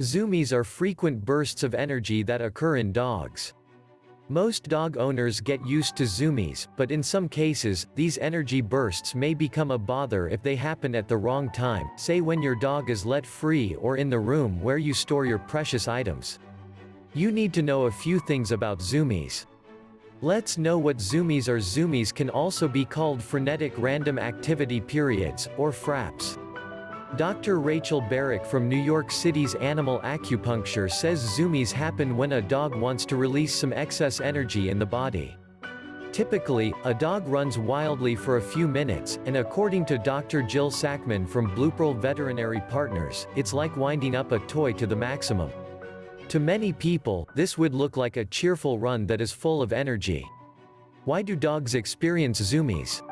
Zoomies are frequent bursts of energy that occur in dogs. Most dog owners get used to zoomies, but in some cases, these energy bursts may become a bother if they happen at the wrong time, say when your dog is let free or in the room where you store your precious items. You need to know a few things about zoomies. Let's know what zoomies are Zoomies can also be called frenetic random activity periods, or FRAPs. Dr. Rachel Barrack from New York City's Animal Acupuncture says zoomies happen when a dog wants to release some excess energy in the body. Typically, a dog runs wildly for a few minutes, and according to Dr. Jill Sackman from Bluepearl Veterinary Partners, it's like winding up a toy to the maximum. To many people, this would look like a cheerful run that is full of energy. Why do dogs experience zoomies?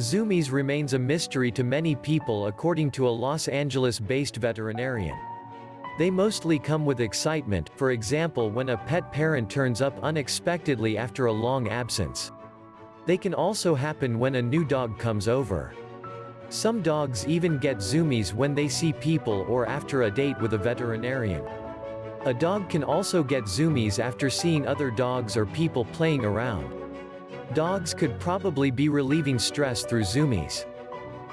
Zoomies remains a mystery to many people according to a Los Angeles-based veterinarian. They mostly come with excitement, for example when a pet parent turns up unexpectedly after a long absence. They can also happen when a new dog comes over. Some dogs even get zoomies when they see people or after a date with a veterinarian. A dog can also get zoomies after seeing other dogs or people playing around. Dogs could probably be relieving stress through zoomies.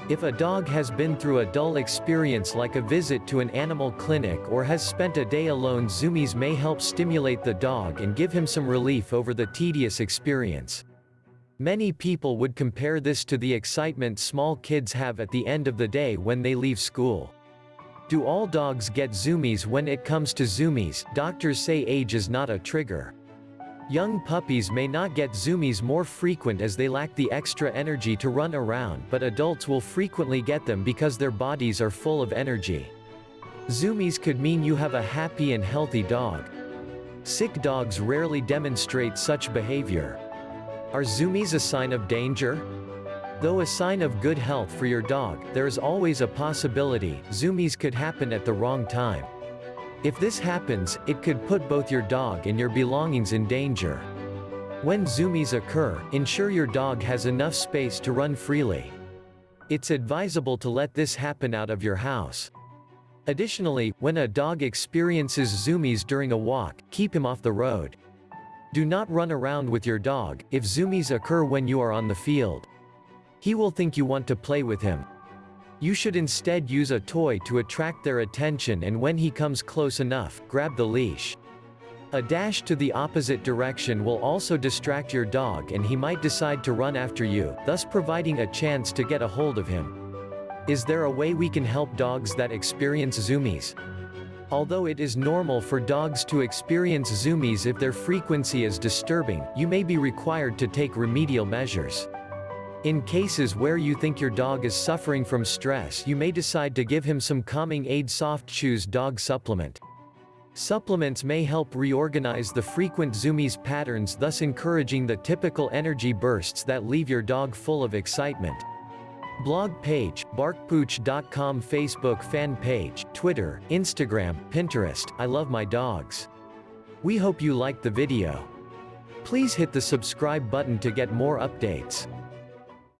If a dog has been through a dull experience like a visit to an animal clinic or has spent a day alone zoomies may help stimulate the dog and give him some relief over the tedious experience. Many people would compare this to the excitement small kids have at the end of the day when they leave school. Do all dogs get zoomies when it comes to zoomies? Doctors say age is not a trigger. Young puppies may not get zoomies more frequent as they lack the extra energy to run around but adults will frequently get them because their bodies are full of energy. Zoomies could mean you have a happy and healthy dog. Sick dogs rarely demonstrate such behavior. Are zoomies a sign of danger? Though a sign of good health for your dog, there is always a possibility, zoomies could happen at the wrong time. If this happens, it could put both your dog and your belongings in danger. When zoomies occur, ensure your dog has enough space to run freely. It's advisable to let this happen out of your house. Additionally, when a dog experiences zoomies during a walk, keep him off the road. Do not run around with your dog, if zoomies occur when you are on the field. He will think you want to play with him. You should instead use a toy to attract their attention and when he comes close enough, grab the leash. A dash to the opposite direction will also distract your dog and he might decide to run after you, thus providing a chance to get a hold of him. Is there a way we can help dogs that experience zoomies? Although it is normal for dogs to experience zoomies if their frequency is disturbing, you may be required to take remedial measures. In cases where you think your dog is suffering from stress you may decide to give him some calming aid soft chews dog supplement. Supplements may help reorganize the frequent zoomies patterns thus encouraging the typical energy bursts that leave your dog full of excitement. Blog page, barkpooch.com Facebook fan page, Twitter, Instagram, Pinterest, I love my dogs. We hope you liked the video. Please hit the subscribe button to get more updates.